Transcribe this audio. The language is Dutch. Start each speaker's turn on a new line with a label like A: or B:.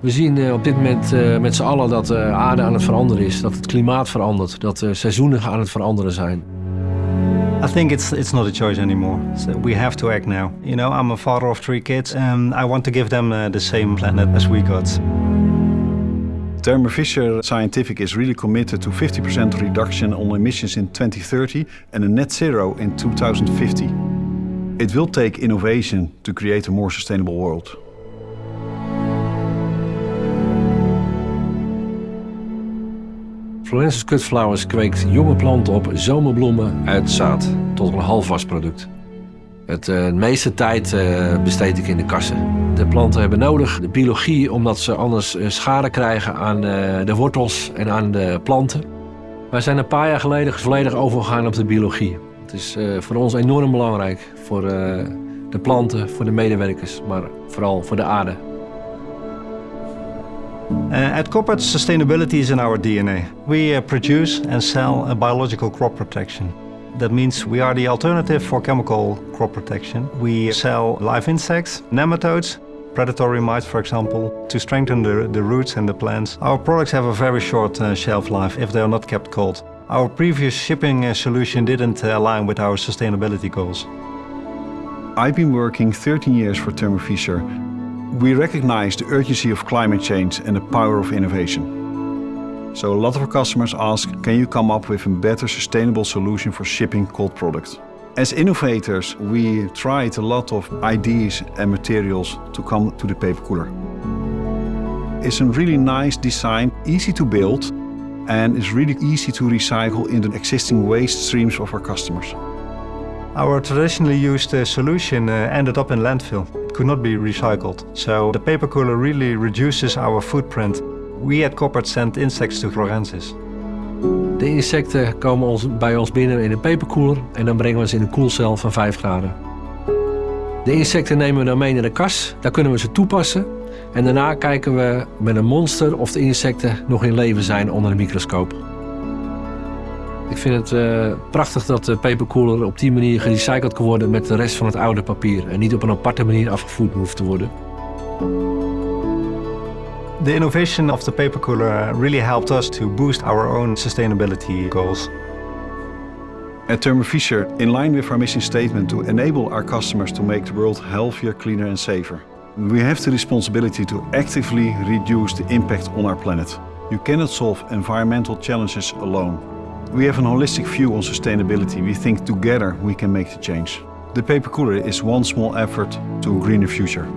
A: We zien eh, op dit moment eh, met z'n allen dat de aarde aan het veranderen is, dat het klimaat verandert, dat de seizoenen aan het veranderen zijn.
B: I think it's it's not a choice anymore. So we have to act now. You know, I'm a father of three kids, and I want to give them the same planet as we got.
C: Thermo Fisher Scientific is really committed to 50% reduction on emissions in 2030 and a net zero in 2050. It will take innovation to create a more sustainable world.
A: Florence's Cut Flowers kweekt jonge planten op zomerbloemen uit zaad tot een halfvast product. Het uh, meeste tijd uh, besteed ik in de kassen. De planten hebben nodig de biologie omdat ze anders uh, schade krijgen aan de wortels en aan de planten. Wij zijn een paar jaar geleden volledig overgegaan op de biologie. Het is voor ons enorm belangrijk voor de planten, voor de medewerkers, maar vooral voor de aarde.
B: Uh, at Koppert, sustainability is in our DNA. We uh, produce and sell a biological crop protection. That means we are the alternative for chemical crop protection. We sell live insects, nematodes, predatory mites for example, to strengthen the, the roots and the plants. Our products have a very short uh, shelf life if they are not kept cold. Our previous shipping uh, solution didn't uh, align with our sustainability goals.
C: I've been working 13 years for Thermo Fisher we recognize the urgency of climate change and the power of innovation. So a lot of our customers ask, can you come up with a better sustainable solution for shipping cold products? As innovators, we tried a lot of ideas and materials to come to the paper cooler. It's a really nice design, easy to build, and it's really easy to recycle in the existing waste streams of our customers.
B: Our traditionally used uh, solution uh, ended up in landfill. Could not be recycled. So the paper cooler really reduces our footprint. We at Koppert send insects to Florensis.
A: De insecten komen ons, bij ons binnen in een peperkoeler en dan brengen we ze in een koelcel van 5 graden. De insecten nemen we dan mee naar de kas, daar kunnen we ze toepassen. En daarna kijken we met een monster of de insecten nog in leven zijn onder een microscoop. Ik vind het uh, prachtig dat de papercooler op die manier gerecycled kan worden met de rest van het oude papier en niet op een aparte manier afgevoerd hoeft te worden.
B: The innovation of the papercooler really helped us to boost our own sustainability goals.
C: At Thermo Fisher, in line with our mission statement to enable our customers to make the world healthier, cleaner and safer, we have the responsibility to actively reduce the impact on our planet. You cannot solve environmental challenges alone. We have an holistic view on sustainability. We think together we can make the change. The paper cooler is one small effort to a greener future.